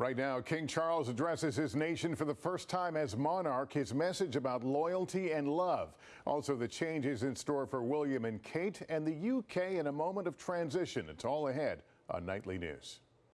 Right now, King Charles addresses his nation for the first time as monarch. His message about loyalty and love. Also, the changes in store for William and Kate and the UK in a moment of transition. It's all ahead on Nightly News.